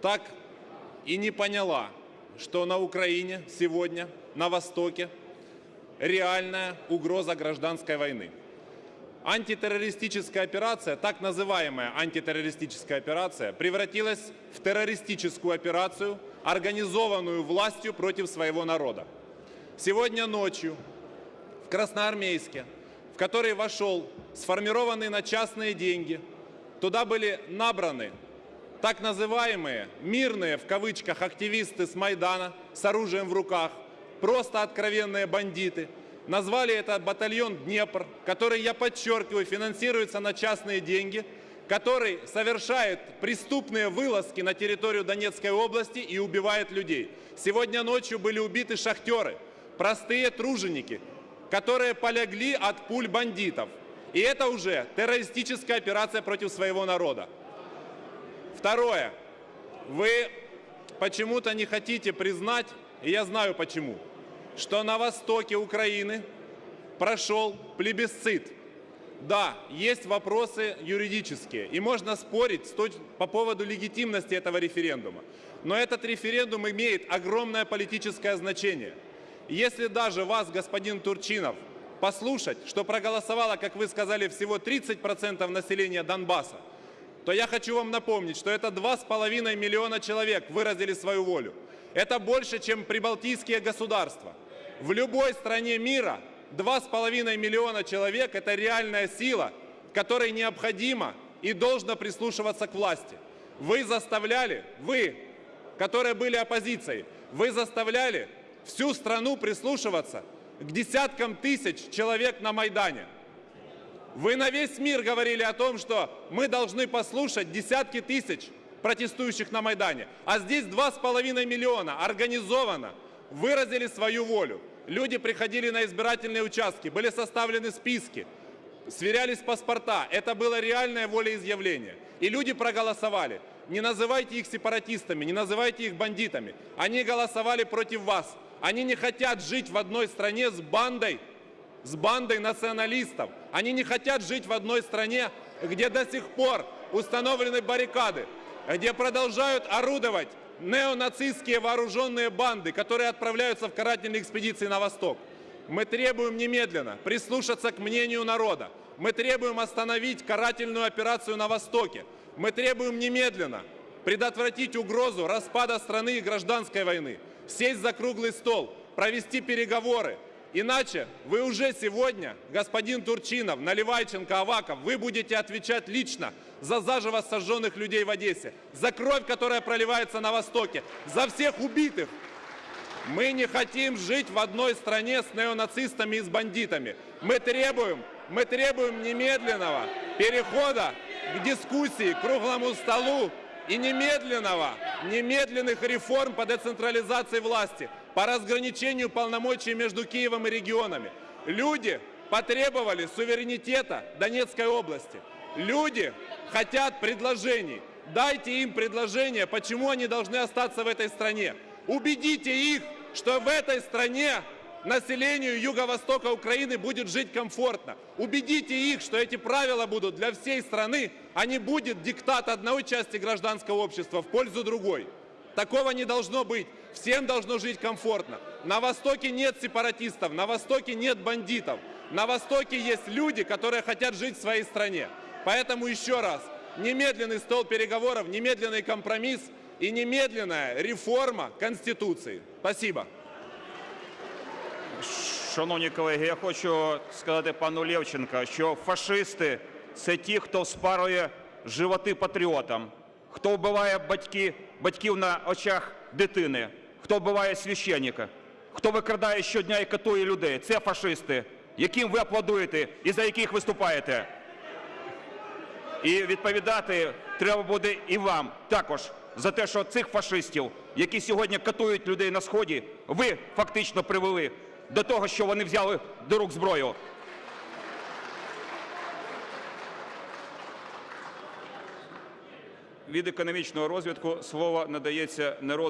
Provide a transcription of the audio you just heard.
так и не поняла, что на Украине сегодня, на Востоке, реальная угроза гражданской войны. Антитеррористическая операция, так называемая антитеррористическая операция, превратилась в террористическую операцию, организованную властью против своего народа. Сегодня ночью в Красноармейске, в который вошел сформированный на частные деньги, туда были набраны так называемые мирные в кавычках активисты с Майдана с оружием в руках, просто откровенные бандиты. Назвали это батальон «Днепр», который, я подчеркиваю, финансируется на частные деньги, который совершает преступные вылазки на территорию Донецкой области и убивает людей. Сегодня ночью были убиты шахтеры, простые труженики, которые полегли от пуль бандитов. И это уже террористическая операция против своего народа. Второе. Вы почему-то не хотите признать, и я знаю почему, что на востоке Украины прошел плебисцит. Да, есть вопросы юридические, и можно спорить по поводу легитимности этого референдума. Но этот референдум имеет огромное политическое значение. Если даже вас, господин Турчинов, послушать, что проголосовало, как вы сказали, всего 30% населения Донбасса, то я хочу вам напомнить, что это 2,5 миллиона человек выразили свою волю. Это больше, чем прибалтийские государства. В любой стране мира 2,5 миллиона человек – это реальная сила, которой необходимо и должно прислушиваться к власти. Вы заставляли, вы, которые были оппозицией, вы заставляли всю страну прислушиваться к десяткам тысяч человек на Майдане. Вы на весь мир говорили о том, что мы должны послушать десятки тысяч протестующих на Майдане. А здесь 2,5 миллиона организованно выразили свою волю. Люди приходили на избирательные участки, были составлены списки, сверялись паспорта. Это было реальное волеизъявление. И люди проголосовали. Не называйте их сепаратистами, не называйте их бандитами. Они голосовали против вас. Они не хотят жить в одной стране с бандой с бандой националистов. Они не хотят жить в одной стране, где до сих пор установлены баррикады, где продолжают орудовать неонацистские вооруженные банды, которые отправляются в карательные экспедиции на восток. Мы требуем немедленно прислушаться к мнению народа. Мы требуем остановить карательную операцию на Востоке. Мы требуем немедленно предотвратить угрозу распада страны и гражданской войны, сесть за круглый стол, провести переговоры, Иначе вы уже сегодня, господин Турчинов, Наливайченко, Аваков, вы будете отвечать лично за заживо сожженных людей в Одессе, за кровь, которая проливается на Востоке, за всех убитых. Мы не хотим жить в одной стране с неонацистами и с бандитами. Мы требуем, мы требуем немедленного перехода к дискуссии, к круглому столу и немедленного, немедленных реформ по децентрализации власти, по разграничению полномочий между Киевом и регионами. Люди потребовали суверенитета Донецкой области. Люди хотят предложений. Дайте им предложения, почему они должны остаться в этой стране. Убедите их, что в этой стране населению юго-востока Украины будет жить комфортно. Убедите их, что эти правила будут для всей страны, а не будет диктат одной части гражданского общества в пользу другой. Такого не должно быть. Всем должно жить комфортно. На Востоке нет сепаратистов, на Востоке нет бандитов. На Востоке есть люди, которые хотят жить в своей стране. Поэтому еще раз, немедленный стол переговоров, немедленный компромисс и немедленная реформа Конституции. Спасибо. Шановні колеги, я хочу сказати пану Левченка, що фашисти – це ті, хто спарує животи патріотам, хто вбиває батьки, батьків на очах дитини, хто вбиває священника, хто викрадає щодня і катує людей. Це фашисти, яким ви аплодуєте і за яких виступаєте. І відповідати треба буде і вам також за те, що цих фашистів, які сьогодні катують людей на Сході, ви фактично привели до того, що вони взяли до рук зброю. Від економічного розвитку слово надається народу.